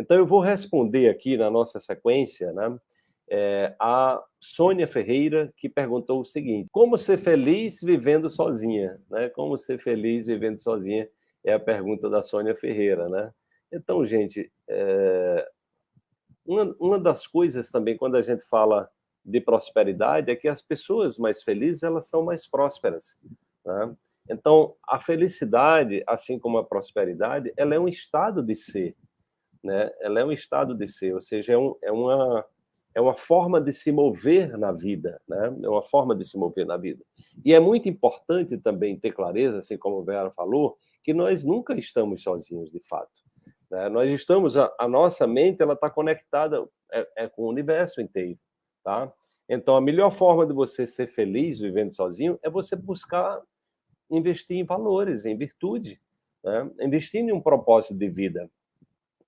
Então, eu vou responder aqui na nossa sequência, né, é, a Sônia Ferreira, que perguntou o seguinte, como ser feliz vivendo sozinha? Né? Como ser feliz vivendo sozinha é a pergunta da Sônia Ferreira. Né? Então, gente, é, uma, uma das coisas também, quando a gente fala de prosperidade, é que as pessoas mais felizes, elas são mais prósperas. Né? Então, a felicidade, assim como a prosperidade, ela é um estado de ser. Né? Ela é um estado de ser, ou seja, é, um, é uma é uma forma de se mover na vida, né? É uma forma de se mover na vida. E é muito importante também ter clareza, assim como o Vera falou, que nós nunca estamos sozinhos, de fato. Né? Nós estamos, a, a, nossa mente, ela está conectada é, é, com o universo inteiro, tá? Então, a melhor forma de você ser feliz vivendo sozinho é você buscar investir em valores, em virtude, né? investir em um propósito de vida.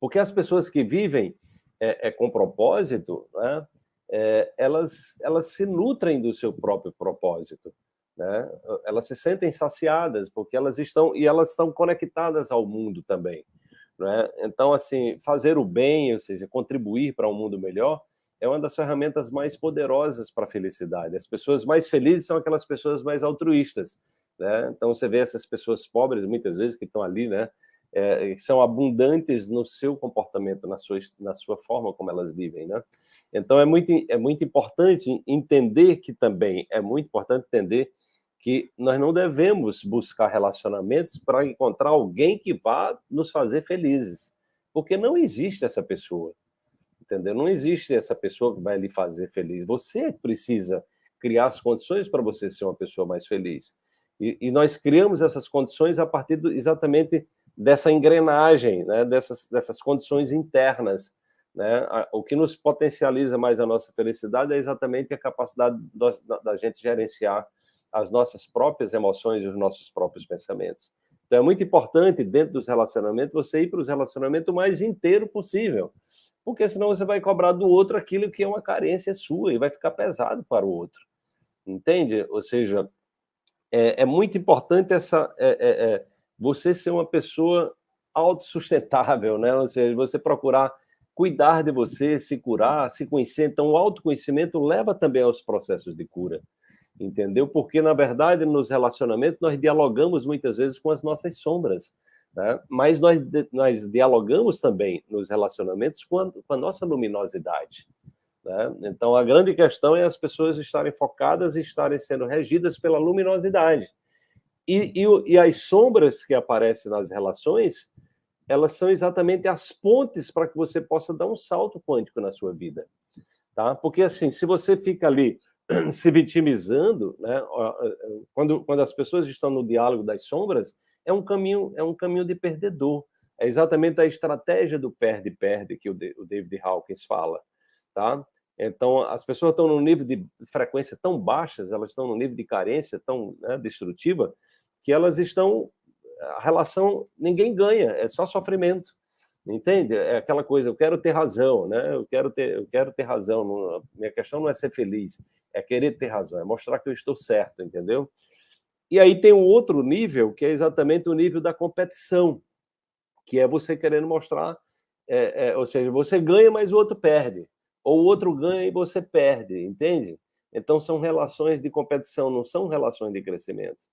Porque as pessoas que vivem é, é com propósito, né, é, elas, elas se nutrem do seu próprio propósito. Né? Elas se sentem saciadas, porque elas estão, e elas estão conectadas ao mundo também. Né? Então, assim, fazer o bem, ou seja, contribuir para um mundo melhor, é uma das ferramentas mais poderosas para a felicidade. As pessoas mais felizes são aquelas pessoas mais altruístas. Né? Então, você vê essas pessoas pobres, muitas vezes, que estão ali, né? É, são abundantes no seu comportamento, na sua, na sua forma como elas vivem, né? Então, é muito, é muito importante entender que também, é muito importante entender que nós não devemos buscar relacionamentos para encontrar alguém que vá nos fazer felizes, porque não existe essa pessoa, entendeu? Não existe essa pessoa que vai lhe fazer feliz. Você precisa criar as condições para você ser uma pessoa mais feliz. E, e nós criamos essas condições a partir do, exatamente dessa engrenagem, né, dessas, dessas condições internas. Né? O que nos potencializa mais a nossa felicidade é exatamente a capacidade da, da gente gerenciar as nossas próprias emoções e os nossos próprios pensamentos. Então é muito importante, dentro dos relacionamentos, você ir para os relacionamentos mais inteiro possível, porque senão você vai cobrar do outro aquilo que é uma carência sua e vai ficar pesado para o outro. Entende? Ou seja, é, é muito importante essa... É, é, é você ser uma pessoa autossustentável, né? Ou seja, você procurar cuidar de você, se curar, se conhecer. Então, o autoconhecimento leva também aos processos de cura, entendeu? Porque, na verdade, nos relacionamentos, nós dialogamos muitas vezes com as nossas sombras, né? mas nós, nós dialogamos também nos relacionamentos com a, com a nossa luminosidade. Né? Então, a grande questão é as pessoas estarem focadas e estarem sendo regidas pela luminosidade. E, e, e as sombras que aparecem nas relações, elas são exatamente as pontes para que você possa dar um salto quântico na sua vida. Tá? Porque, assim, se você fica ali se vitimizando, né, quando, quando as pessoas estão no diálogo das sombras, é um caminho, é um caminho de perdedor. É exatamente a estratégia do perde-perde que o David Hawkins fala. Tá? Então, as pessoas estão num nível de frequência tão baixas, elas estão num nível de carência tão né, destrutiva, que elas estão... A relação, ninguém ganha, é só sofrimento. Entende? É aquela coisa, eu quero ter razão, né? Eu quero ter, eu quero ter razão. Não, minha questão não é ser feliz, é querer ter razão, é mostrar que eu estou certo, entendeu? E aí tem um outro nível, que é exatamente o nível da competição, que é você querendo mostrar, é, é, ou seja, você ganha, mas o outro perde ou o outro ganha e você perde, entende? Então, são relações de competição, não são relações de crescimento,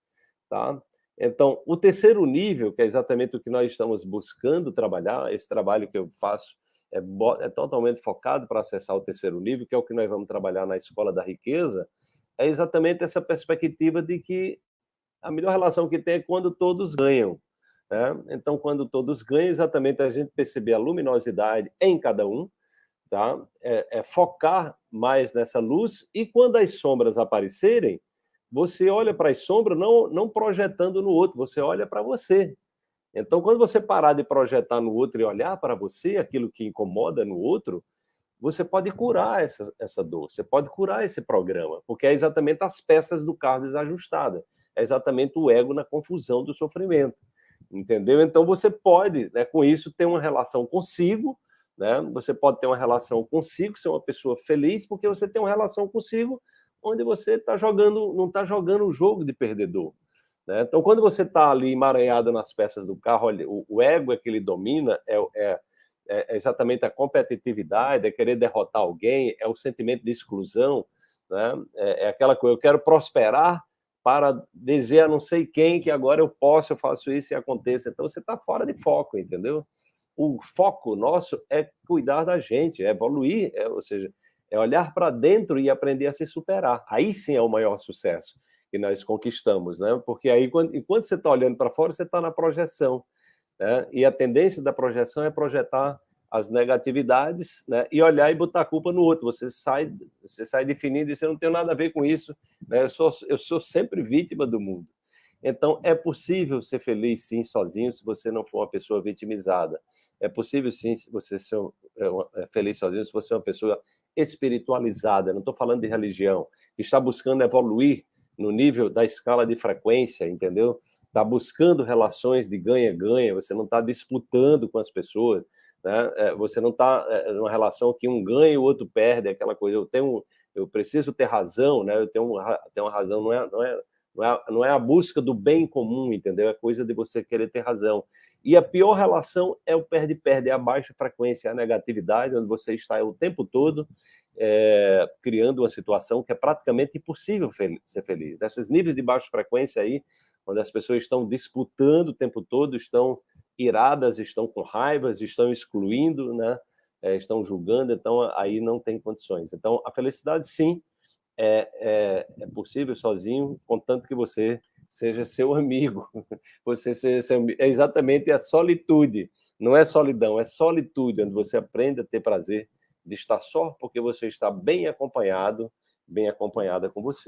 tá? Então, o terceiro nível, que é exatamente o que nós estamos buscando trabalhar, esse trabalho que eu faço é, é totalmente focado para acessar o terceiro nível, que é o que nós vamos trabalhar na Escola da Riqueza, é exatamente essa perspectiva de que a melhor relação que tem é quando todos ganham. Né? Então, quando todos ganham, exatamente a gente perceber a luminosidade em cada um, tá? É, é, focar mais nessa luz e quando as sombras aparecerem, você olha para as sombras não, não projetando no outro, você olha para você. Então, quando você parar de projetar no outro e olhar para você, aquilo que incomoda no outro, você pode curar essa, essa dor, você pode curar esse programa, porque é exatamente as peças do carro desajustadas, é exatamente o ego na confusão do sofrimento, entendeu? Então, você pode, né, com isso, ter uma relação consigo, né? Você pode ter uma relação consigo, ser uma pessoa feliz, porque você tem uma relação consigo onde você está jogando, não está jogando um jogo de perdedor. Né? Então, quando você está ali emaranhado nas peças do carro, olha, o, o, ego é que ele domina, é, é, é exatamente a competitividade, é querer derrotar alguém, é o sentimento de exclusão, né? é, é aquela coisa, eu quero prosperar para dizer a não sei quem que agora eu posso, eu faço isso e aconteça. Então você está fora de foco, entendeu? O foco nosso é cuidar da gente, é evoluir, é, ou seja, é olhar para dentro e aprender a se superar. Aí sim é o maior sucesso que nós conquistamos, né? Porque aí, quando, enquanto você está olhando para fora, você está na projeção, né? E a tendência da projeção é projetar as negatividades, né? E olhar e botar a culpa no outro. Você sai, você sai definindo e você não tem nada a ver com isso. Né? Eu sou, eu sou sempre vítima do mundo. Então, é possível ser feliz, sim, sozinho, se você não for uma pessoa vitimizada. É possível, sim, você ser feliz sozinho, se você é uma pessoa espiritualizada. Não estou falando de religião. Está buscando evoluir no nível da escala de frequência, entendeu? Está buscando relações de ganha-ganha, você não está disputando com as pessoas, né? É, você não está numa relação que um ganha e o outro perde, aquela coisa, eu tenho, eu preciso ter razão, né? eu tenho, tenho uma razão, não é, não, é, não, é, não é a busca do bem comum, entendeu? É coisa de você querer ter razão. E a pior relação é o perde-perde, é a baixa frequência, a negatividade, onde você está o tempo todo é, criando uma situação que é praticamente impossível ser feliz. Nesses níveis de baixa frequência aí, onde as pessoas estão disputando o tempo todo, estão iradas, estão com raivas, estão excluindo, né? É, estão julgando, então aí não tem condições. Então, a felicidade, sim, é, é, é possível sozinho, contanto que você seja seu amigo. Você seja seu, é exatamente a solitude, não é solidão, é solitude, onde você aprende a ter prazer de estar só porque você está bem acompanhado, bem acompanhada com você.